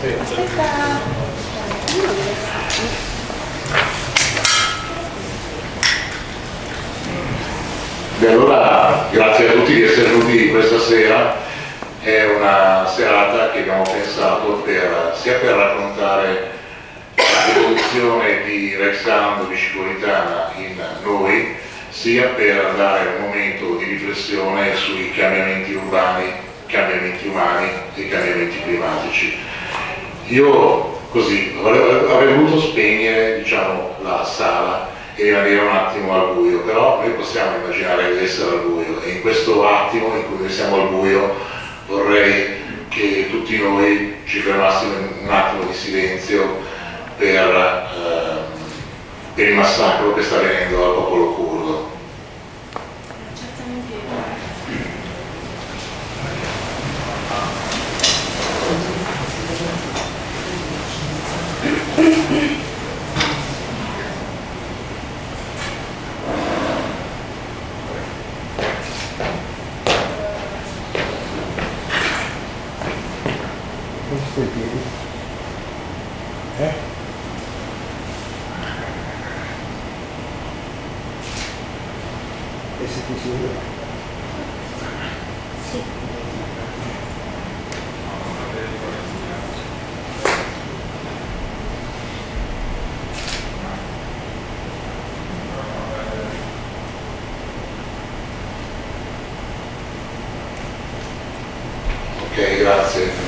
Beh, allora grazie a tutti di essere venuti questa sera, è una serata che abbiamo pensato per, sia per raccontare l'evoluzione di Rexando Bicipolitana in noi, sia per dare un momento di riflessione sui cambiamenti urbani, cambiamenti umani e cambiamenti climatici. Io così avrei voluto spegnere diciamo, la sala e rimanere un attimo al buio, però noi possiamo immaginare di essere al buio e in questo attimo in cui siamo al buio vorrei che tutti noi ci fermassimo un attimo di silenzio per, eh, per il massacro che sta avvenendo al popolo curdo. Grazie.